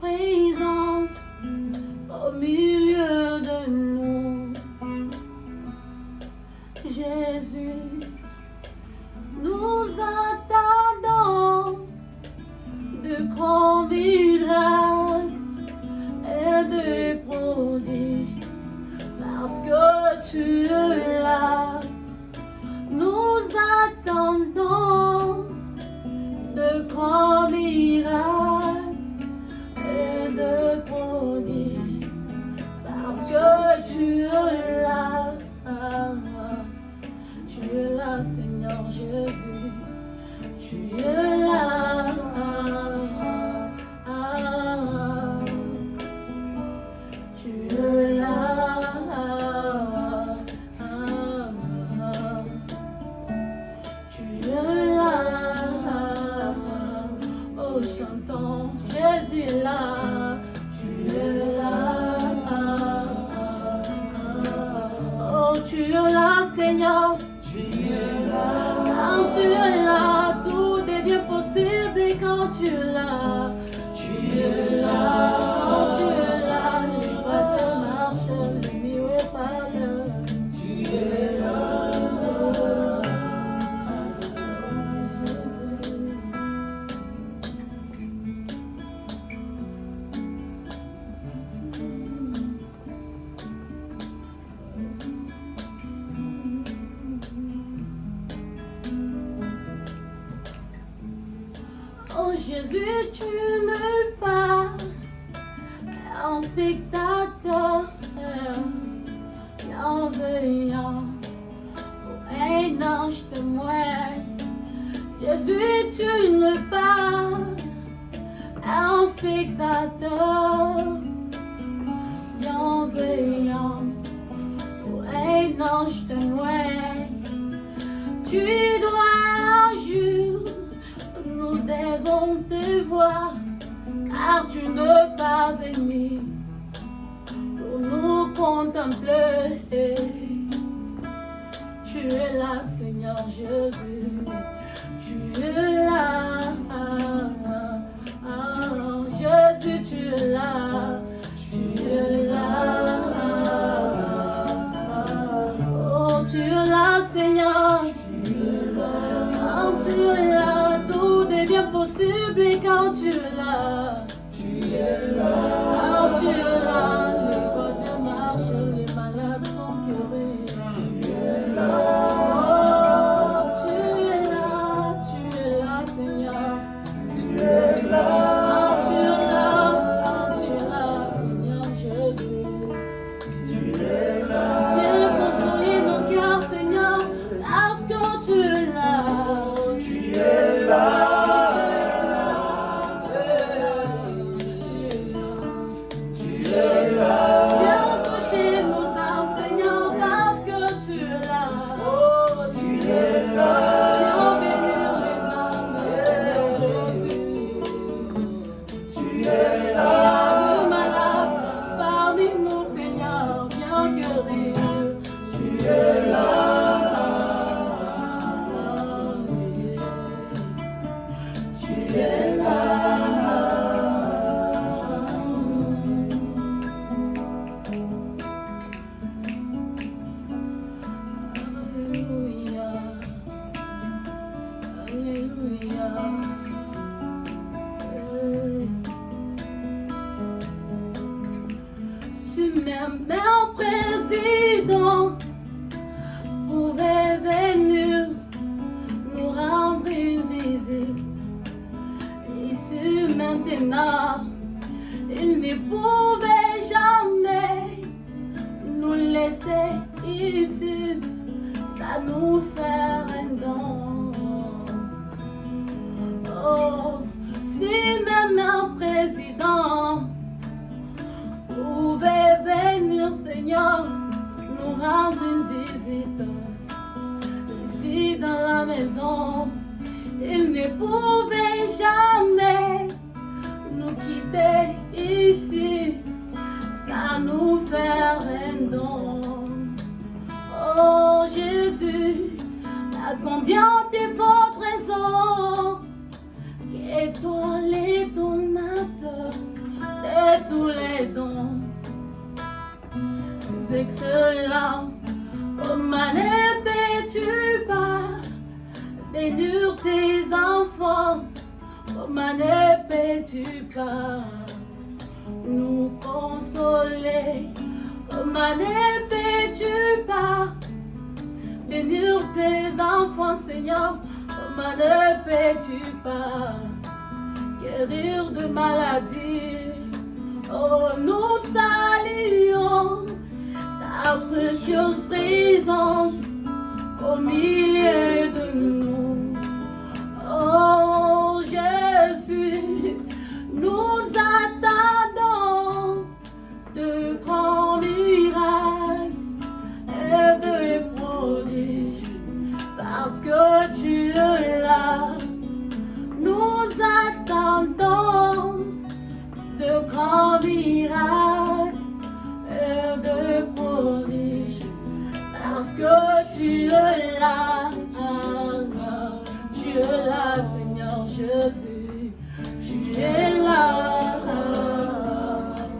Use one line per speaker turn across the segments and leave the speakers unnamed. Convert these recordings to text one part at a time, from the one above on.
présence au milieu de nous. Jésus, nous attendons de grands miracles et de prodiges parce que tu es Jésus. Tu es Jésus, tu n'es pas un spectateur bienveillant ou un ange témoin. Jésus, tu n'es pas un spectateur bienveillant ou un ange témoin. Tu devons te voir, car tu ne pas venu pour nous contempler. Tu es là, Seigneur Jésus, tu es là. Jésus, tu es là, tu es là. Oh, tu es là, Seigneur. Tu es là, tout devient possible quand tu es là.
Tu es là,
tu là, Un président pouvait venir nous rendre une visite, ici maintenant, il ne pouvait jamais nous laisser ici, ça nous fait un don. Oh, si même un président Seigneur, nous rendre une visite ici dans la maison, il ne pouvait jamais nous quitter ici, ça nous fait un don. Oh Jésus, à combien de Ne peux-tu pas nous consoler? Comment ne peux-tu pas bénir tes enfants, Seigneur? Comment ne peux-tu pas guérir de maladies? Oh, nous saluons ta précieuse présence au milieu que tu es là. Tu es là, Seigneur Jésus. Tu es là.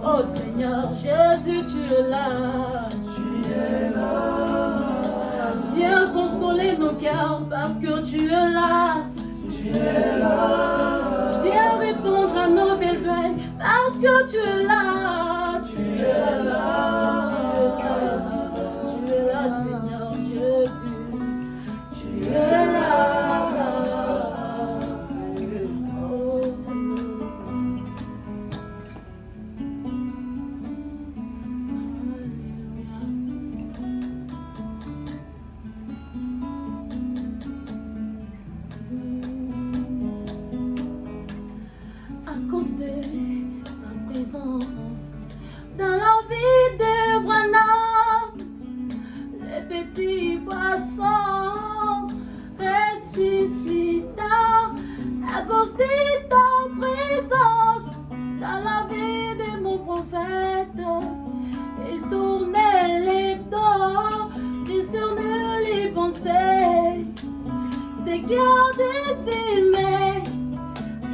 Oh Seigneur Jésus, tu es là. Tu es là. Viens consoler nos cœurs parce que tu es là. Tu es là. Viens répondre à nos besoins parce que tu es là.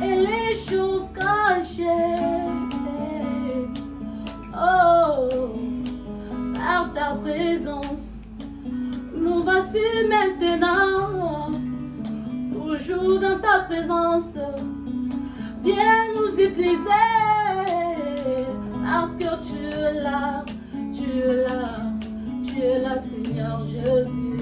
Et les choses cachées. Oh, par ta présence, nous voici maintenant, toujours dans ta présence. Viens nous utiliser, parce que tu es là, tu es là, tu es là, Seigneur Jésus.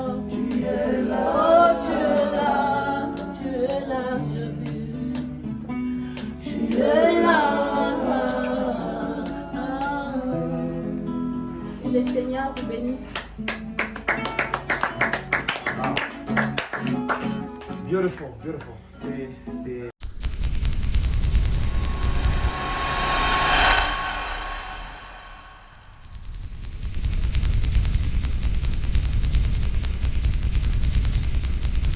bénisse.
Beautiful, beautiful. Stay, stay.